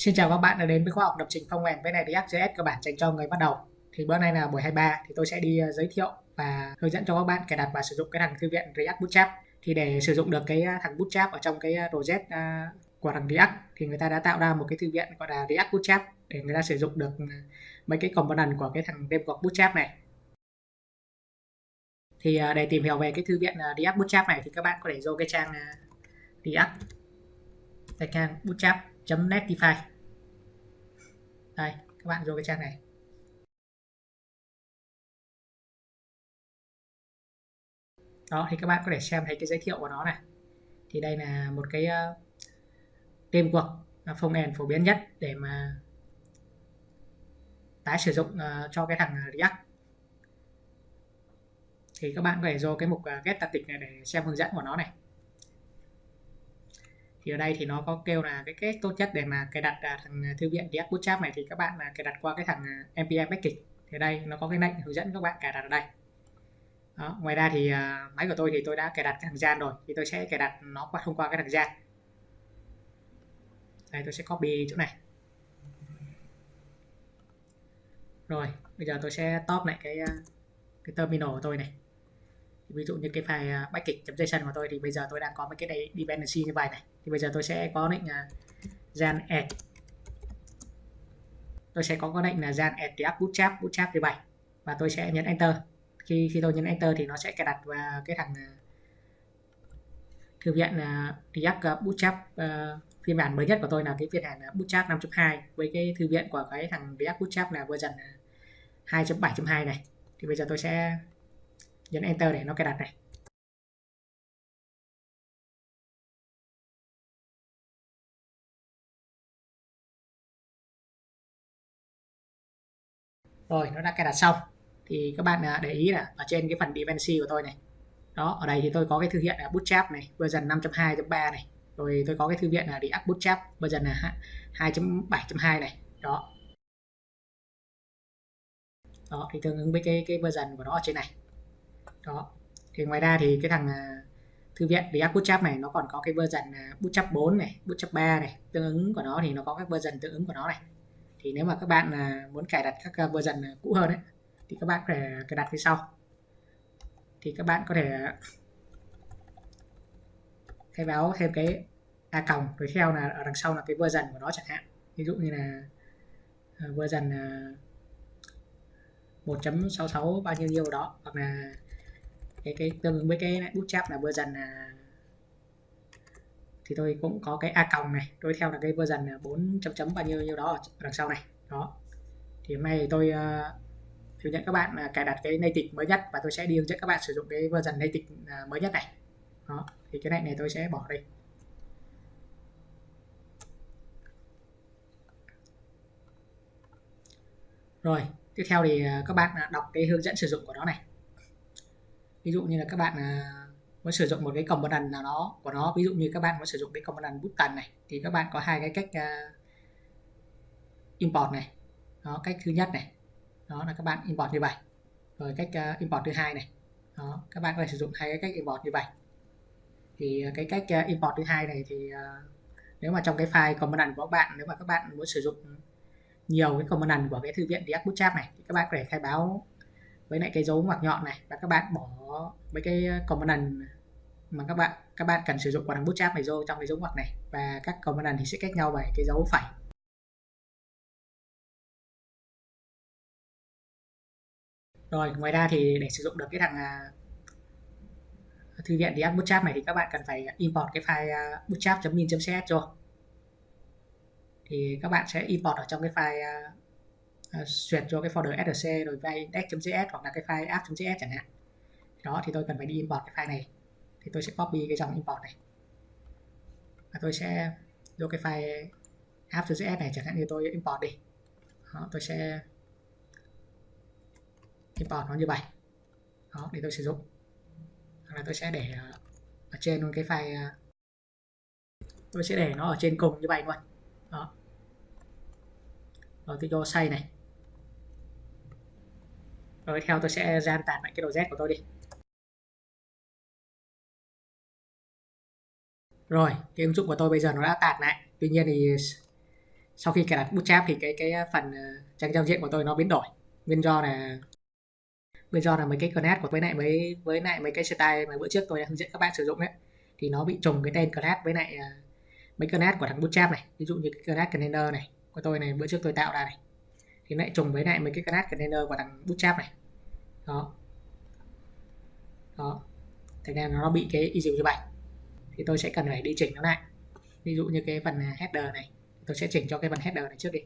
Xin chào các bạn đã đến với khóa học lập trình phong mềm với này React.js cơ bản dành cho người bắt đầu. Thì bữa nay là buổi 23 thì tôi sẽ đi ờ, giới thiệu và hướng dẫn cho các bạn cài đặt và sử dụng cái thằng thư viện React Bootstrap. Thì để sử dụng được cái ờ, thằng Bootstrap ở trong cái ờ, project của thằng React thì người ta đã tạo ra một cái thư viện gọi là React Bootstrap để người ta sử dụng được mấy cái component của cái thằng framework Bootstrap này. Thì để tìm hiểu về cái thư viện React Bootstrap này thì các bạn có thể vô cái trang React cái trang bootstrap.netify đây các bạn vô cái trang này. Đó thì các bạn có thể xem thấy cái giới thiệu của nó này. Thì đây là một cái ờ, uh, tên cuộc phông end phổ biến nhất để mà tái sử dụng uh, cho cái thằng React. Thì các bạn có thể vô cái mục uh, get tịch này để xem hướng dẫn của nó này thì ở đây thì nó có kêu là cái cách tốt nhất để mà cài đặt à, thằng à, thư viện React Bootstrap này thì các bạn là cài đặt qua cái thằng à, npm package thì đây nó có cái lệnh hướng dẫn các bạn cài đặt ở đây. Đó. ngoài ra thì uh, máy của tôi thì tôi đã cài đặt cái thằng gian rồi thì tôi sẽ cài đặt nó qua thông qua cái thằng gian đây tôi sẽ copy chỗ này. Rồi bây giờ tôi sẽ top lại cái cái terminal của tôi này ví dụ như cái file à, package.json của tôi thì bây giờ tôi đang có mấy cái đây dependency như vậy này. Thì bây giờ tôi sẽ có lệnh là gian add. Tôi sẽ có cái lệnh là gian add react bootstrap bootstrap như vậy và tôi sẽ nhấn enter. Khi khi tôi nhấn enter thì nó sẽ cài đặt vào cái thằng à, thư viện là React Bootstrap uh, phiên bản mới nhất của tôi là cái phiên bản Bootstrap 5.2 với cái thư viện của cái thằng React Bootstrap là version à, 2.7.2 này. Thì bây giờ tôi sẽ nhấn enter để nó cài đặt này. Rồi, nó đã cài đặt xong. Thì các bạn à, để ý là ở trên cái phần dependency của tôi này. Đó, ở đây thì tôi có cái thư viện là bootstrap này, version 5.2.3 này. Rồi tôi có cái thư viện là React Bootstrap, version là 2.7.2 này. Đó. Đó, thì tương ứng với cái cái version của nó ở trên này đó. Thì ngoài ra thì cái thằng à, thư viện React Bootstrap này nó còn có cái version à, Bootstrap 4 này Bootstrap 3 này, tương ứng của nó thì nó có các version tương ứng của nó này. Thì nếu mà các bạn à, muốn cài đặt các version cũ hơn ấy, thì các bạn có thể cài đặt phía sau. Thì các bạn có thể khai báo thêm cái a còng rồi theo là ở đằng sau là cái version của nó chẳng hạn. Ví dụ như là version 1.66 bao nhiêu nhiêu đó, hoặc là cái cái tương ứng với cái bút chép là version là thì tôi cũng có cái a còng này tôi theo là cái version là 4 chấm chấm bao nhiêu nhiêu đó ở đằng sau này đó. Thì hôm nay tôi uh, hướng dẫn các bạn uh, cài đặt cái native mới nhất và tôi sẽ đi hướng dẫn các bạn sử dụng cái version native uh, mới nhất này. Đó thì cái này này tôi sẽ bỏ đi rồi tiếp theo thì à, các bạn đọc cái hướng dẫn sử dụng của nó này ví dụ như là các bạn à, muốn sử dụng một cái component nào đó của nó ví dụ như các bạn muốn sử dụng cái component button này thì các bạn có hai cái cách uh, import này. Đó cách thứ nhất này đó là các bạn import như vậy. Rồi cách uh, import thứ hai này đó các bạn có thể sử dụng hai cái cách import như vậy. Thì cái cách uh, import thứ hai này thì uh, nếu mà trong cái file component của các bạn nếu mà các bạn muốn sử dụng nhiều cái component của cái thư viện React Bootstrap này thì các bạn có thể khai báo với lại cái dấu ngoặc nhọn này và các bạn bỏ mấy cái ờ, component mà các bạn các bạn cần sử dụng của thằng bootstrap này vô trong cái dấu ngoặc này. Và các component thì sẽ cách nhau bởi cái dấu phẩy rồi, ngoài ra thì để sử dụng được cái thằng ờ, thư viện React Bootstrap này thì các bạn cần phải import cái file ờ, bootstrap.min.cs rồi thì các bạn sẽ import ở trong cái file À, uh, duyệt cho cái folder src rồi file index.js hoặc là cái file app.js chẳng hạn. Đó thì tôi cần phải đi import cái file này. Thì tôi sẽ copy cái dòng import này. Và tôi sẽ vô cái file app.js này chẳng hạn như tôi import đi. Đó, tôi sẽ import nó như vậy. Đó để tôi sử dụng. Hoặc là tôi sẽ để à, ở trên luôn cái file à, tôi sẽ để nó ở trên cùng như vậy luôn. Đó. Rồi tôi cho say này rồi, theo tôi sẽ gian tản lại cái đồ Z của tôi đi. Rồi, cái ứng dụng của tôi bây giờ nó đã tản lại. Tuy nhiên thì sau khi cài đặt bootstrap thì cái cái phần ờ, trang giao diện của tôi nó biến đổi. Nguyên do là, nguyên do là mấy cái class của với lại mấy, với lại mấy cái style mà bữa trước tôi đã hướng dẫn các bạn sử dụng ấy, thì nó bị trùng cái tên class với lại ờ, mấy class của thằng bootstrap này. Ví dụ như cái class container này của tôi này, bữa trước tôi tạo ra này, thì lại trùng với lại mấy cái class container của thằng bootstrap này đó. Đó. Thành ra nó bị cái issue như vậy. Thì tôi sẽ cần phải đi chỉnh nó lại. Ví dụ như cái phần à, header này. Tôi sẽ chỉnh cho cái phần header này trước đi.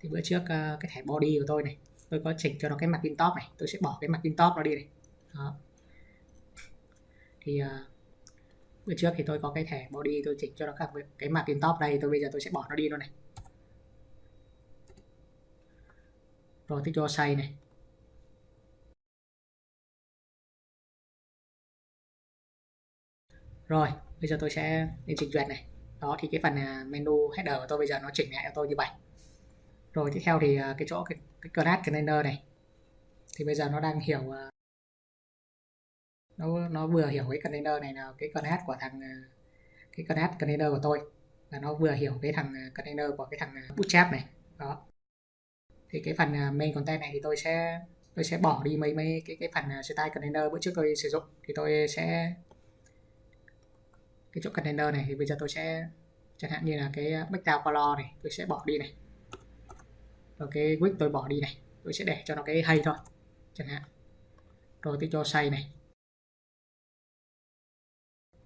Thì bữa trước ờ, cái thẻ body của tôi này tôi có chỉnh cho nó cái mặt pin top này. Tôi sẽ bỏ cái mặt pin top nó đi này. Đó. thì uh, bữa trước thì tôi có cái thẻ body tôi chỉnh cho nó các cái mặt pin top đây. Tôi bây giờ tôi sẽ bỏ nó đi luôn này. Rồi thích cho say này. Rồi bây giờ tôi sẽ đi chỉnh duyệt này. Đó thì cái phần à, menu header của tôi bây giờ nó chỉnh lại cho tôi như vậy. Rồi tiếp theo thì à, cái chỗ cái, cái class container này. Thì bây giờ nó đang hiểu à, nó nó vừa hiểu cái container này là cái class của thằng cái class container của tôi. Là nó vừa hiểu cái thằng container của cái thằng bootstrap này. Đó. Thì cái phần main content này thì tôi sẽ tôi sẽ bỏ đi mấy mấy cái cái phần style container bữa trước tôi sử dụng. Thì tôi sẽ cái chỗ container này thì bây giờ tôi sẽ chẳng hạn như là cái à, background color này tôi sẽ bỏ đi này. Rồi cái width tôi bỏ đi này tôi sẽ để cho nó cái hay thôi chẳng hạn. Rồi tôi cho say này.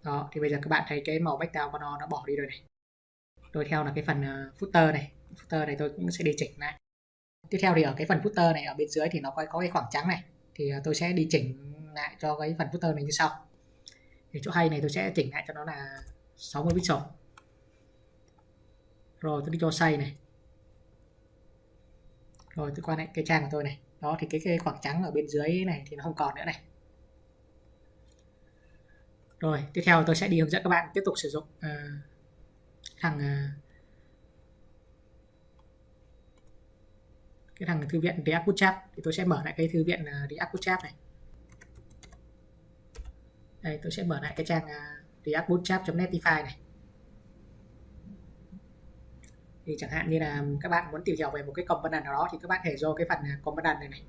Đó thì bây giờ các bạn thấy cái màu background của nó nó bỏ đi rồi này. Rồi theo là cái phần à, footer này. Footer này tôi cũng sẽ đi chỉnh lại. Tiếp theo thì ở cái phần footer này ở bên dưới thì nó có, có cái khoảng trắng này. Thì à, tôi sẽ đi chỉnh lại cho cái phần footer này như sau thì chỗ hay này tôi sẽ chỉnh lại cho nó là 60 pixel. Rồi tôi đi cho xây này. Rồi tôi qua lại cái trang của tôi này. Đó thì cái, cái khoảng trắng ở bên dưới này thì nó không còn nữa này. Rồi tiếp theo tôi sẽ đi hướng dẫn các bạn tiếp tục sử dụng uh, thằng uh, cái thằng thư viện React Bootstrap thì tôi sẽ mở lại cái thư viện uh, React Bootstrap này đây tôi sẽ mở lại cái trang à, uh, React Bootstrap.netify này. Thì chẳng hạn như là các bạn muốn tìm hiểu về một cái component nào đó thì các bạn thể vô cái phần à, component này này.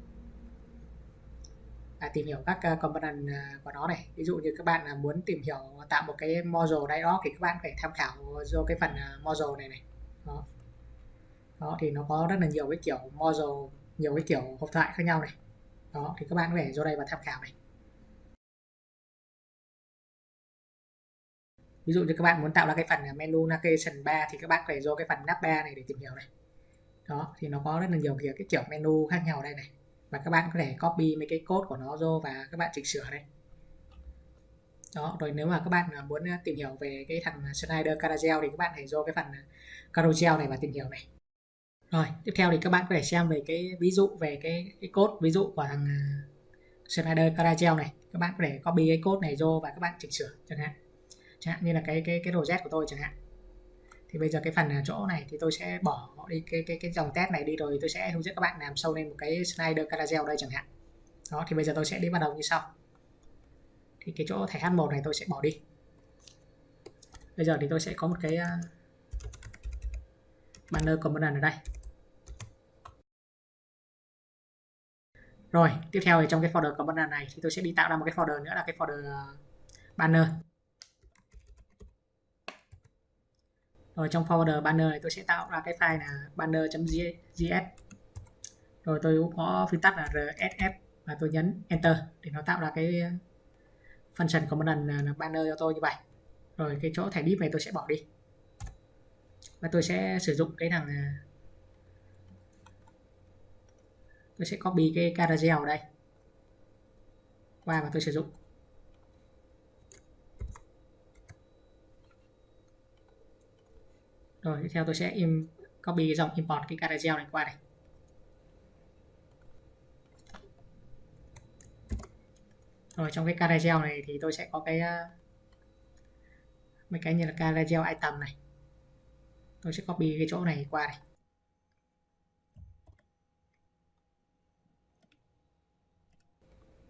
À, tìm hiểu các à, công component à, của nó này. Ví dụ như các bạn là muốn tìm hiểu tạo một cái module đây đó thì các bạn phải tham khảo vô cái phần module này này. Đó. Đó thì nó có rất là nhiều cái kiểu module nhiều cái kiểu hộp thoại khác nhau này. Đó thì các bạn có thể vô đây và tham khảo này. Ví dụ như các bạn muốn tạo ra cái phần menu navigation bar thì các bạn phải vô cái phần nav bar này để tìm hiểu này. Đó thì nó có rất là nhiều kiểu cái kiểu menu khác nhau đây này. Và các bạn có thể copy mấy cái code của nó vô và các bạn chỉnh sửa đây. Đó rồi nếu mà các bạn muốn ờ, tìm hiểu về cái thằng Schneider Carousel thì các bạn hãy vô cái phần ờ, Carousel này và tìm hiểu này. Rồi tiếp theo thì các bạn có thể xem về cái ví dụ về cái, cái code ví dụ của thằng ờ, Schneider Carousel này. Các bạn có thể copy cái code này vô và các bạn chỉnh sửa chẳng hạn chẳng hạn, như là cái cái cái đồ z của tôi chẳng hạn. Thì bây giờ cái phần chỗ này thì tôi sẽ bỏ đi, cái cái cái dòng test này đi rồi tôi sẽ hướng dẫn các bạn làm sâu lên một cái slider carousel đây chẳng hạn. Đó, thì bây giờ tôi sẽ đi bắt đầu như sau. Thì cái chỗ thẻ H1 này tôi sẽ bỏ đi. Bây giờ thì tôi sẽ có một cái à, banner component ở đây. Rồi, tiếp theo thì trong cái folder component này thì tôi sẽ đi tạo ra một cái folder nữa là cái folder à, banner. Rồi trong folder banner này tôi sẽ tạo ra cái file là banner.js rồi tôi cũng có phím tắt là rsf và tôi nhấn enter để nó tạo ra cái function một là banner cho tôi như vậy. Rồi cái chỗ thẻ div này tôi sẽ bỏ đi. Và tôi sẽ sử dụng cái thằng à, tôi sẽ copy cái carousel ở đây. Qua và tôi sử dụng. Rồi, tiếp theo tôi sẽ im, copy dòng import cái carousel này qua đây. Rồi, trong cái carousel này thì tôi sẽ có cái à, mấy cái như là carousel item này. Tôi sẽ copy cái chỗ này qua đây.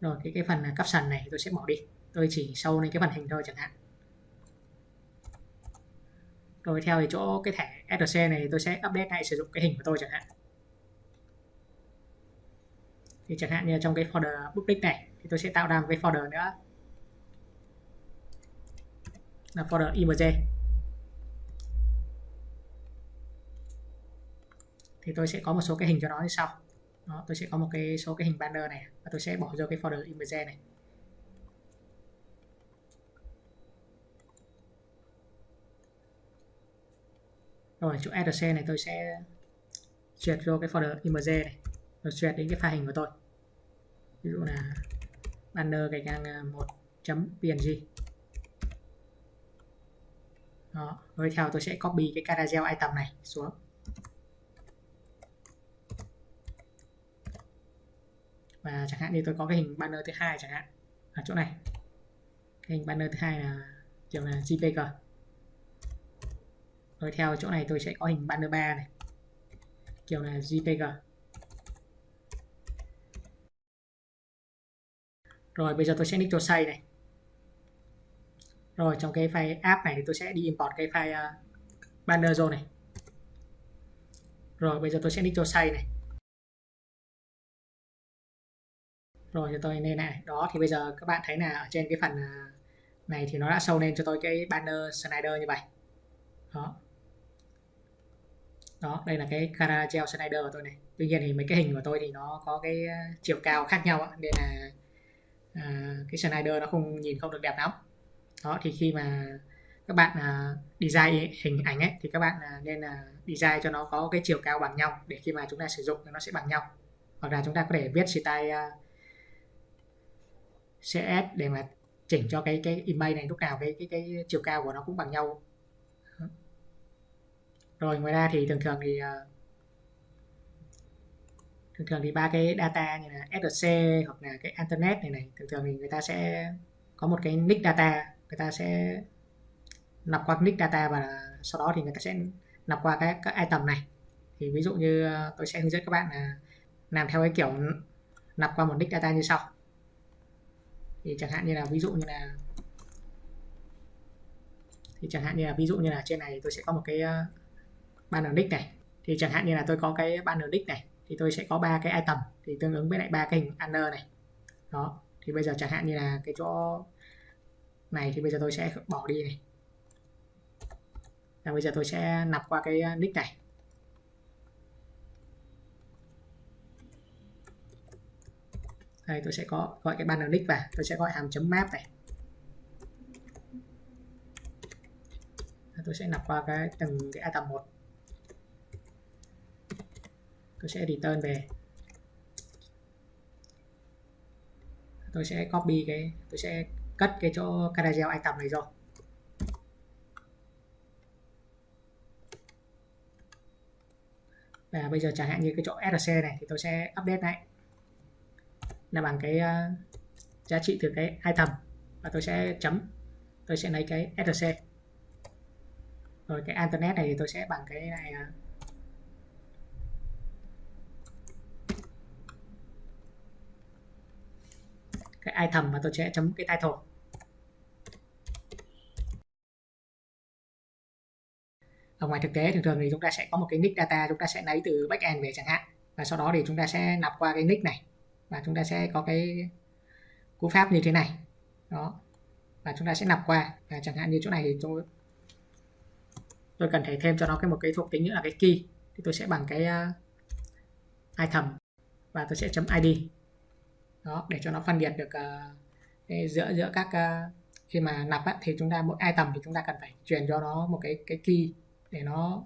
Rồi, cái cái phần à, caption này tôi sẽ bỏ đi. Tôi chỉ sâu lên cái phần hình thôi chẳng hạn rồi theo thì chỗ cái thẻ SRC này tôi sẽ update lại sử dụng cái hình của tôi chẳng hạn. Thì chẳng hạn như trong cái folder public này thì tôi sẽ tạo ra một cái folder nữa. Là folder img thì tôi sẽ có một số cái hình cho nó như sau. Đó, tôi sẽ có một cái số cái hình banner này và tôi sẽ bỏ vô cái folder image này. Rồi, chỗ rc này tôi sẽ duyệt vô cái folder image này. Rồi duyệt đến cái file hình của tôi. Ví dụ là banner gạch ngang à, 1 png đó, rồi theo tôi sẽ copy cái carousel item này xuống. Và chẳng hạn như tôi có cái hình banner thứ hai chẳng hạn. Ở chỗ này. Cái hình banner thứ hai là kiểu là jpg rồi theo chỗ này tôi sẽ có hình banner 3 này. Kiểu là jpg rồi bây giờ tôi sẽ nick cho say này. Rồi trong cái file app này thì tôi sẽ đi import cái file uh, banner zone này. Rồi bây giờ tôi sẽ nick cho say này. Rồi cho tôi lên này. Đó thì bây giờ các bạn thấy là ở trên cái phần à, này thì nó đã show lên cho tôi cái banner slider như vậy. Đó đó đây là cái carousel slider của tôi này. Tuy nhiên thì mấy cái hình của tôi thì nó có cái ờ, chiều cao khác nhau nên là à, cái slider nó không nhìn không được đẹp lắm. Đó thì khi mà các bạn à, design hình ảnh ấy thì các bạn à, nên là design cho nó có cái chiều cao bằng nhau để khi mà chúng ta sử dụng thì nó sẽ bằng nhau. Hoặc là chúng ta có thể viết style à, CS để mà chỉnh cho cái cái image này lúc nào cái cái cái chiều cao của nó cũng bằng nhau rồi, ngoài ra thì thường thường thì ờ, thường thường thì ba cái data như là SRC hoặc là cái internet này này, thường thường thì người ta sẽ có một cái nick data, người ta sẽ nạp qua nick data và sau đó thì người ta sẽ nạp qua các các item này. Thì ví dụ như ờ, tôi sẽ hướng dẫn các bạn là làm theo cái kiểu nạp qua một nick data như sau. Thì chẳng hạn như là ví dụ như là, thì chẳng hạn như là ví dụ như là trên này tôi sẽ có một cái ờ, banner nick này. Thì chẳng hạn như là tôi có cái banner nick này, thì tôi sẽ có ba cái item, thì tương ứng với lại ba cái hình banner này. Đó, thì bây giờ chẳng hạn như là cái chỗ này thì bây giờ tôi sẽ bỏ đi này. Và bây giờ tôi sẽ nạp qua cái ờ, nick này. Đây, tôi sẽ có gọi cái banner nick vào, tôi sẽ gọi hàm chấm map này. Tôi sẽ nạp qua cái từng cái item một tôi sẽ return về. Tôi sẽ copy cái tôi sẽ cất cái chỗ carousel item này rồi. Và bây giờ chẳng hạn như cái chỗ src này thì tôi sẽ update lại. Là bằng cái uh, giá trị từ cái item. Và tôi sẽ chấm tôi sẽ lấy cái src rồi cái internet này thì tôi sẽ bằng cái này uh, cái item và tôi sẽ chấm cái title. Ở ngoài thực tế thường thường thì chúng ta sẽ có một cái nick data chúng ta sẽ lấy từ backend về chẳng hạn. Và sau đó thì chúng ta sẽ nạp qua cái nick này. Và chúng ta sẽ có cái cú pháp như thế này. Đó. Và chúng ta sẽ nạp qua. Và chẳng hạn như chỗ này thì tôi tôi cần thể thêm cho nó cái một cái thuộc tính nữa là cái key. Thì tôi sẽ bằng cái uh, item. Và tôi sẽ chấm id đó để cho nó phân biệt được uh, giữa giữa các uh, khi mà nạp á, thì chúng ta mỗi ai tầm thì chúng ta cần phải truyền cho nó một cái cái key để nó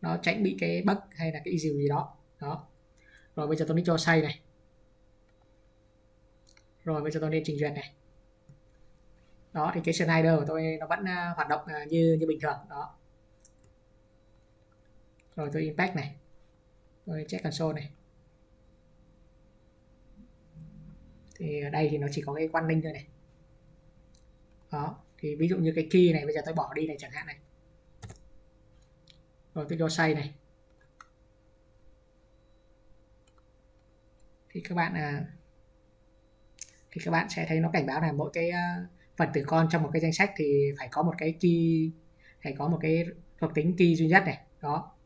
nó tránh bị cái bug hay là cái issue gì đó. Đó. Rồi bây giờ tôi đi cho say này. Rồi bây giờ tôi lên trình duyệt này. Đó thì cái slider của tôi nó vẫn uh, hoạt động uh, như như bình thường. Đó. Rồi tôi impact này. Tôi check console này. Thì ở đây thì nó chỉ có cái quan ninh thôi này. Đó thì ví dụ như cái key này bây giờ tôi bỏ đi này chẳng hạn này. Rồi tôi cho say này. Thì các bạn à, thì các bạn sẽ thấy nó cảnh báo là mỗi cái à, phần tử con trong một cái danh sách thì phải có một cái key phải có một cái thuộc tính key duy nhất này. Đó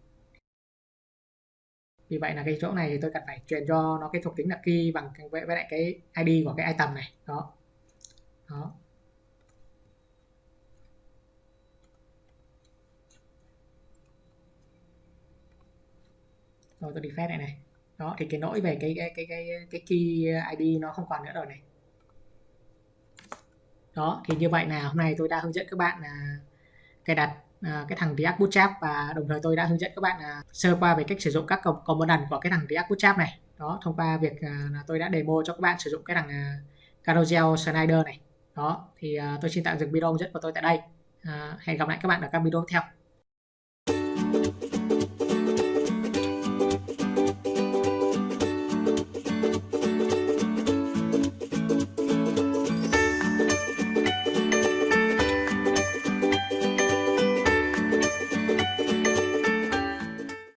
vì vậy là cái chỗ này thì tôi cần phải truyền cho nó cái thuộc tính là key bằng với, với lại cái ID của cái item này. Đó. Đó. Rồi tôi đi phép này. Này đó thì cái lỗi về cái cái cái cái cái key ID nó không còn nữa rồi này. Đó thì như vậy là hôm nay tôi đã hướng dẫn các bạn là cài đặt Ờ, cái thằng React Bootstrap và đồng thời tôi đã hướng dẫn các bạn ờ, sơ qua về cách sử dụng các component của cái thằng React Bootstrap này. Đó, thông qua việc ờ, là tôi đã demo cho các bạn sử dụng cái thằng Carousel Slider này. Đó, thì tôi xin tạm dừng video hướng dẫn của tôi tại đây. Hẹn gặp lại các bạn ở các video tiếp theo.